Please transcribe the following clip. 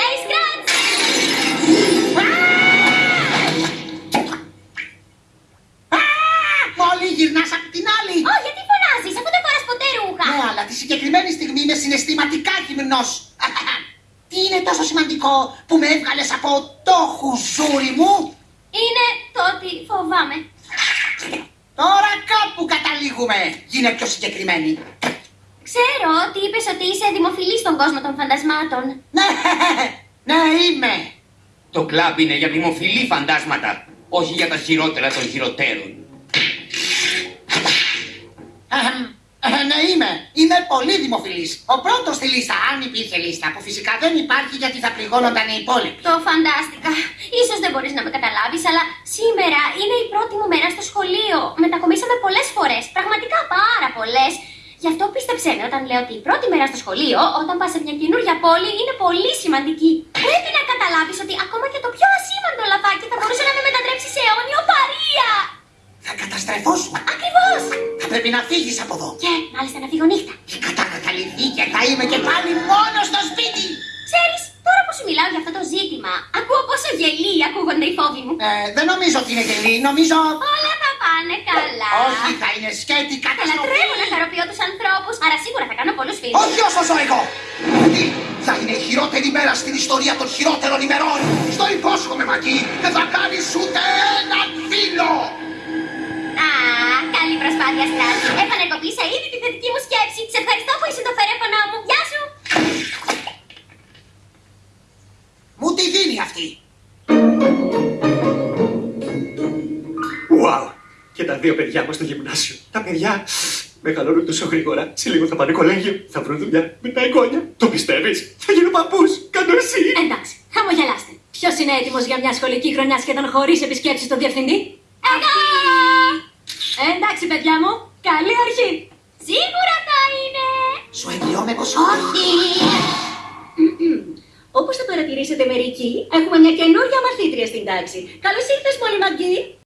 Hey, Scratch! Μόλι γυρνάς απ' την άλλη. Ω, γιατί φωνάζεις, αφού δεν φοράς ποτέ ρούχα. Ναι, αλλά τη συγκεκριμένη στιγμή είμαι συναισθηματικά γυμνός. Τι είναι τόσο σημαντικό που με έβγαλες από το χουζούρι μου; Είναι το ότι φοβάμαι. Τώρα κάπου καταλήγουμε. Γίνε πιο συγκεκριμένη. Ξέρω ότι είπες ότι είσαι δημοφιλής στον κόσμο των φαντασμάτων. Ναι, ναι είμαι. Το κλαμπ είναι για δημοφιλή φαντάσματα, όχι για τα χειρότερα των χειροτέρων. Αχμ, ε, ναι, είμαι. Είμαι πολύ δημοφιλής. Ο πρώτος στη λίστα, αν υπήρχε λίστα, που φυσικά δεν υπάρχει γιατί θα πληγώνονταν οι υπόλοιποι. Το φαντάστηκα. Ίσως δεν μπορείς να με καταλάβεις, αλλά σήμερα είναι η πρώτη μου μέρα στο σχολείο. Μετακομίσαμε πολλές φορές, πραγματικά πάρα πολλές. Γι' αυτό πίστεψέ με όταν λέω ότι η πρώτη μέρα στο σχολείο, όταν πας σε μια καινούργια πόλη, είναι πολύ σημαντική. Πρέπει να καταλάβεις ότι ακόμα και το πιο ασήμαντο λαθάκι θα μπορούσε να με μετατρέψει σε αιώνιο παρία. Θα καταστρεφώσουμε. Ακριβώς. Θα πρέπει να φύγεις από εδώ. Και μάλιστα να φύγω νύχτα. Και κατά καταληφθεί και θα είμαι και πάλι μόνος στο σπίτι. Ξέρεις, τώρα που σου μιλάω για αυτό το ζήτημα, ακούω πόσο γελοί ακούγονται οι φόβοι μου. Ε, δεν νομίζω ότι είναι γελή, νομίζω... Όλα θα πάνε καλά. Όχι, θα είναι σκέτη Θα καταστροφή. λατρεύω να χαροποιώ τους ανθρώπους, άρα σίγουρα θα κάνω πολλούς φίλους. Όχι όσο ζω εγώ. Αυτή θα είναι η χειρότερη μέρα στην ιστορία των χειρότερων ημερών. Στο υπόσχομαι, Μακή, δεν θα κάνεις ούτε έναν φίλο. Α, καλή προσπάθεια, Στράτη. Επανεκοπήσα ήδη τη θετική μου σκέψη. Σε ευχαριστώ που είσαι το φερέφωνο μου. Γεια σου. Μου τη δίνει αυτή. Και τα δύο παιδιά μας στο γυμνάσιο. Τα παιδιά μεγαλώνουν τόσο γρήγορα. Σε λίγο θα πάνε κολέγιο. Θα βρουν δουλειά με τα εγγόνια. Το πιστεύεις, θα γίνω παππούς. Κάτω εσύ. Εντάξει, χαμογελάστε. Ποιος είναι έτοιμος για μια σχολική χρονιά σχεδόν χωρίς επισκέψεις στον διευθυντή; Εγώ! Εντάξει, παιδιά μου, καλή αρχή. Σίγουρα θα είναι. Σου εγγυώμαι πως όχι. Όπως θα παρατηρήσετε μερικοί, έχουμε μια καινούργια μαθήτρια στην τάξη. Καλώς ήρθες, Μόλι Μαγκή.